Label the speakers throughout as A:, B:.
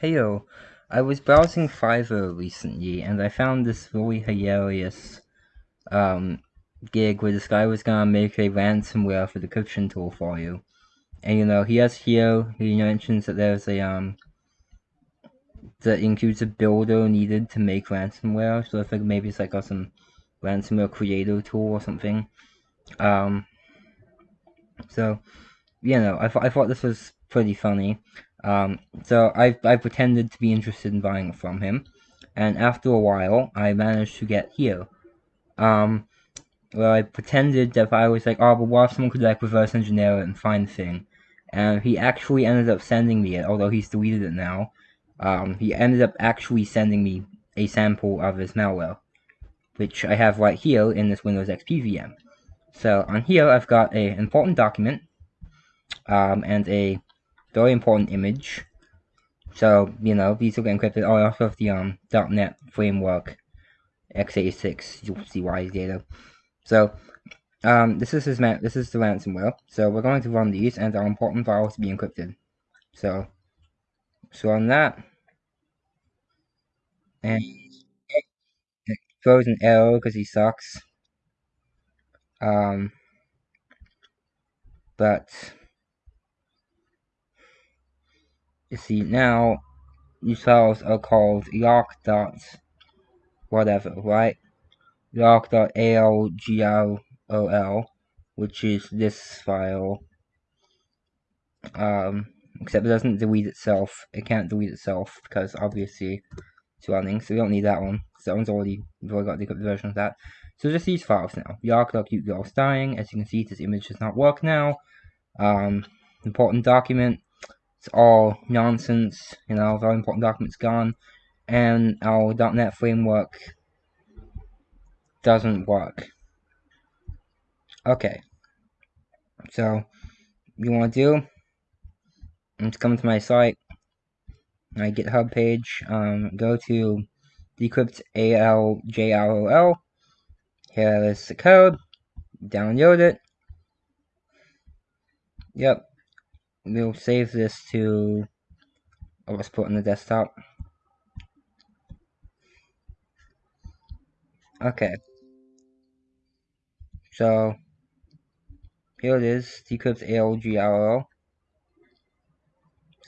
A: Hey yo, I was browsing Fiverr recently and I found this really hilarious um, gig where this guy was gonna make a ransomware for the decryption tool for you. And you know, he has here, he mentions that there's a, um, that includes a builder needed to make ransomware, so I think maybe it's like a, some ransomware creator tool or something. Um, so, you know, I, th I thought this was pretty funny. Um, so I, I pretended to be interested in buying it from him, and after a while, I managed to get here. Um, where I pretended that I was like, oh, but what if someone could like reverse engineer it and find the thing? And he actually ended up sending me it, although he's deleted it now. Um, he ended up actually sending me a sample of his malware, which I have right here in this Windows XP VM. So on here, I've got a important document um, and a very important image. So, you know, these will get encrypted. Oh, I also the um, .NET framework x86 you'll see why data. So, um, this is his this is the ransomware. So we're going to run these, and our important files to be encrypted. So, so on that, and it throws an error because he sucks. Um, but you see now files are called yark dot whatever, right? yark.algrol, which is this file. Um, except it doesn't delete itself. It can't delete itself because obviously it's running, so we don't need that one. So that one's already, we've already got the version of that. So just these files now. Yark.qgirl's dying. As you can see, this image does not work now. Um, important document it's all nonsense, you know, very important documents gone, and our .NET framework doesn't work. Okay, so you want to do, let's come to my site, my GitHub page, um, go to decrypt aljrol, here is the code, download it, yep, we'll save this to oh, let's put on the desktop. Okay. So here it is decrypt ALGRL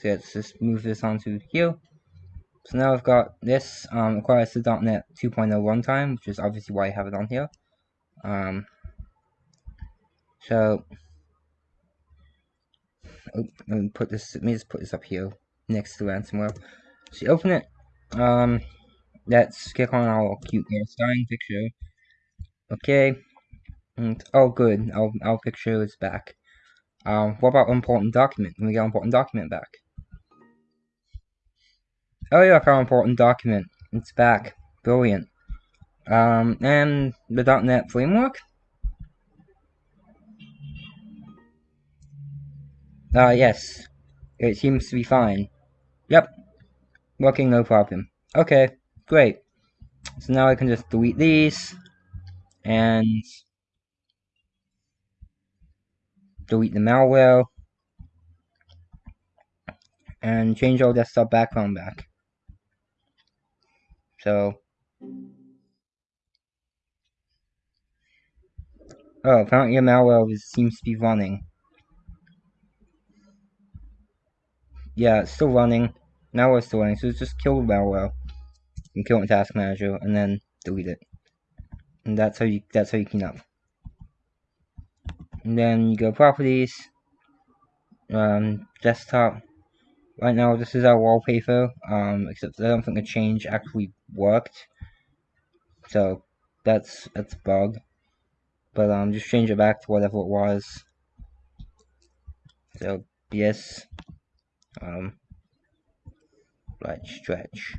A: so let's just move this onto here. So now I've got this um, requires the .NET 2.0 runtime which is obviously why I have it on here. Um, so oh, let me put this, let me just put this up here next to ransomware. So you open it, um, let's click on our cute little starting picture. Okay, and, oh good, our, our picture is back. Um, what about important document? Let me get important document back. Oh yeah, our important document. It's back. Brilliant. Um, and the .NET framework? Ah, uh, yes. It seems to be fine. Yep. Working no problem. Okay, great. So now I can just delete these and delete the malware and change all desktop background back. So Oh, apparently your malware seems to be running. Yeah, it's still running. Now it's still running, so just kill the malware and kill it in Task Manager, and then delete it. And that's how you that's how you clean up. And then you go properties, um, desktop. Right now, this is our wallpaper. Um, except I don't think the change actually worked. So that's that's a bug. But um, just change it back to whatever it was. So yes, um, right stretch.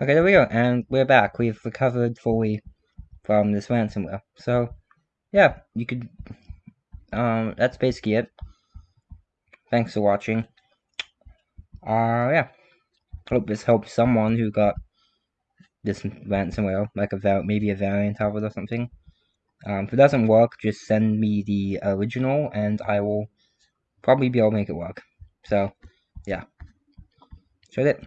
A: Okay, there we go, and we're back. We've recovered fully from this ransomware. So, yeah, you could, um, that's basically it. Thanks for watching. Uh, yeah. Hope this helps someone who got this ransomware, like a maybe a variant of it or something. Um, if it doesn't work, just send me the original, and I will probably be able to make it work. So, yeah. So it.